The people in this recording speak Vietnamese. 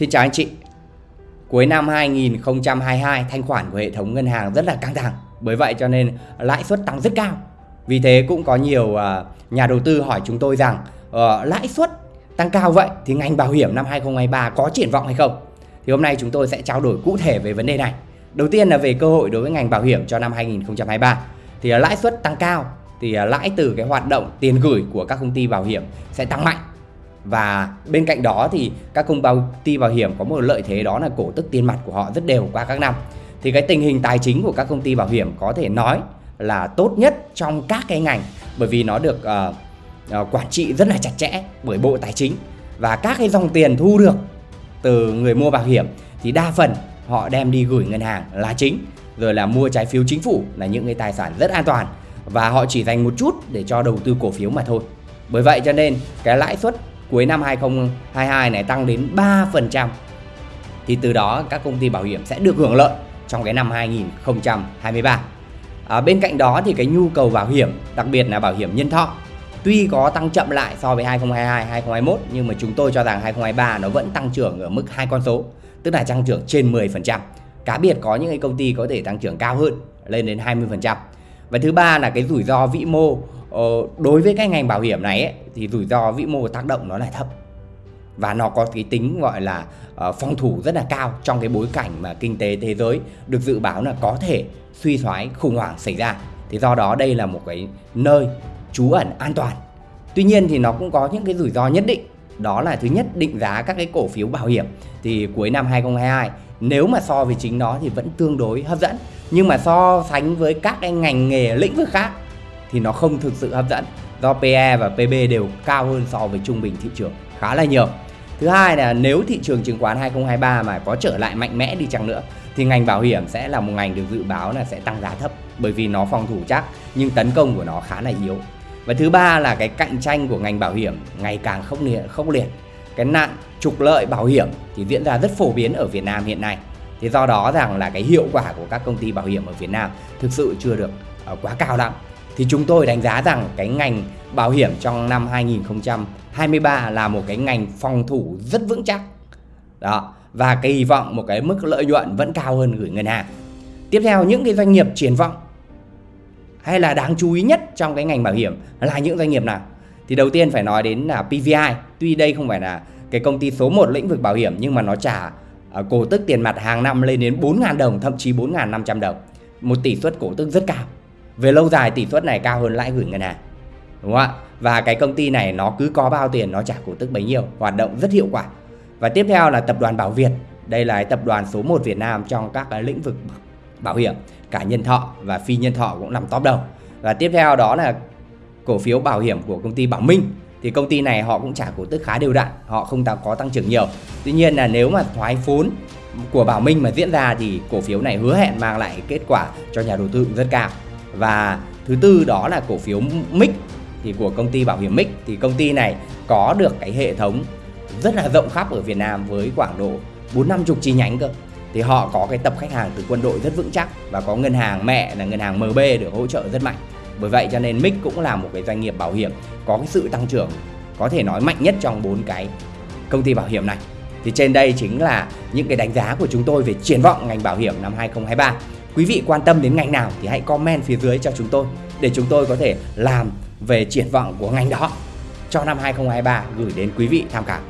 Xin chào anh chị. Cuối năm 2022, thanh khoản của hệ thống ngân hàng rất là căng thẳng. Bởi vậy cho nên lãi suất tăng rất cao. Vì thế cũng có nhiều à, nhà đầu tư hỏi chúng tôi rằng ờ, lãi suất tăng cao vậy thì ngành bảo hiểm năm 2023 có triển vọng hay không? Thì hôm nay chúng tôi sẽ trao đổi cụ thể về vấn đề này. Đầu tiên là về cơ hội đối với ngành bảo hiểm cho năm 2023. Thì à, lãi suất tăng cao thì à, lãi từ cái hoạt động tiền gửi của các công ty bảo hiểm sẽ tăng mạnh và bên cạnh đó thì các công ty bảo hiểm có một lợi thế đó là cổ tức tiền mặt của họ rất đều qua các năm. Thì cái tình hình tài chính của các công ty bảo hiểm có thể nói là tốt nhất trong các cái ngành bởi vì nó được uh, uh, quản trị rất là chặt chẽ bởi bộ tài chính. Và các cái dòng tiền thu được từ người mua bảo hiểm thì đa phần họ đem đi gửi ngân hàng là chính rồi là mua trái phiếu chính phủ là những cái tài sản rất an toàn. Và họ chỉ dành một chút để cho đầu tư cổ phiếu mà thôi. Bởi vậy cho nên cái lãi suất cuối năm 2022 này tăng đến 3% thì từ đó các công ty bảo hiểm sẽ được hưởng lợi trong cái năm 2023. À, bên cạnh đó thì cái nhu cầu bảo hiểm, đặc biệt là bảo hiểm nhân thọ tuy có tăng chậm lại so với 2022, 2021 nhưng mà chúng tôi cho rằng 2023 nó vẫn tăng trưởng ở mức hai con số, tức là tăng trưởng trên 10%. Cá biệt có những cái công ty có thể tăng trưởng cao hơn lên đến 20%. Và thứ ba là cái rủi ro vĩ mô Ờ, đối với cái ngành bảo hiểm này ấy, thì rủi ro vĩ mô tác động nó là thấp. Và nó có cái tính gọi là uh, phòng thủ rất là cao trong cái bối cảnh mà kinh tế thế giới được dự báo là có thể suy thoái khủng hoảng xảy ra. Thì do đó đây là một cái nơi trú ẩn an toàn. Tuy nhiên thì nó cũng có những cái rủi ro nhất định. Đó là thứ nhất định giá các cái cổ phiếu bảo hiểm. Thì cuối năm 2022 nếu mà so với chính nó thì vẫn tương đối hấp dẫn. Nhưng mà so sánh với các cái ngành nghề lĩnh vực khác thì nó không thực sự hấp dẫn do PE và PB đều cao hơn so với trung bình thị trường khá là nhiều. Thứ hai là nếu thị trường chứng khoán 2023 mà có trở lại mạnh mẽ đi chăng nữa thì ngành bảo hiểm sẽ là một ngành được dự báo là sẽ tăng giá thấp bởi vì nó phòng thủ chắc nhưng tấn công của nó khá là yếu. Và thứ ba là cái cạnh tranh của ngành bảo hiểm ngày càng khốc liệt, khốc liệt. Cái nạn trục lợi bảo hiểm thì diễn ra rất phổ biến ở Việt Nam hiện nay. Thì do đó rằng là cái hiệu quả của các công ty bảo hiểm ở Việt Nam thực sự chưa được ờ, quá cao lắm thì chúng tôi đánh giá rằng cái ngành bảo hiểm trong năm 2023 là một cái ngành phòng thủ rất vững chắc. Đó, và kỳ vọng một cái mức lợi nhuận vẫn cao hơn gửi ngân hàng. Tiếp theo những cái doanh nghiệp triển vọng hay là đáng chú ý nhất trong cái ngành bảo hiểm là những doanh nghiệp nào? Thì đầu tiên phải nói đến là PVI. Tuy đây không phải là cái công ty số 1 lĩnh vực bảo hiểm nhưng mà nó trả à, cổ tức tiền mặt hàng năm lên đến 4.000 đồng, thậm chí 4.500 đồng. Một tỷ suất cổ tức rất cao về lâu dài tỷ suất này cao hơn lãi gửi ngân hàng. Đúng không ạ? Và cái công ty này nó cứ có bao tiền, nó trả cổ tức bấy nhiêu, hoạt động rất hiệu quả. Và tiếp theo là tập đoàn Bảo Việt. Đây là tập đoàn số 1 Việt Nam trong các cái lĩnh vực bảo hiểm, cả nhân thọ và phi nhân thọ cũng nằm top đầu. Và tiếp theo đó là cổ phiếu bảo hiểm của công ty Bảo Minh. Thì công ty này họ cũng trả cổ tức khá đều đặn, họ không có tăng trưởng nhiều. Tuy nhiên là nếu mà thoái vốn của Bảo Minh mà diễn ra thì cổ phiếu này hứa hẹn mang lại kết quả cho nhà đầu tư rất cao và thứ tư đó là cổ phiếu MIC thì của công ty bảo hiểm MIC thì công ty này có được cái hệ thống rất là rộng khắp ở Việt Nam với khoảng độ 4 năm chục chi nhánh cơ. Thì họ có cái tập khách hàng từ quân đội rất vững chắc và có ngân hàng mẹ là ngân hàng MB được hỗ trợ rất mạnh. Bởi vậy cho nên MIC cũng là một cái doanh nghiệp bảo hiểm có cái sự tăng trưởng có thể nói mạnh nhất trong bốn cái công ty bảo hiểm này. Thì trên đây chính là những cái đánh giá của chúng tôi về triển vọng ngành bảo hiểm năm 2023 Quý vị quan tâm đến ngành nào thì hãy comment phía dưới cho chúng tôi để chúng tôi có thể làm về triển vọng của ngành đó cho năm 2023 gửi đến quý vị tham khảo.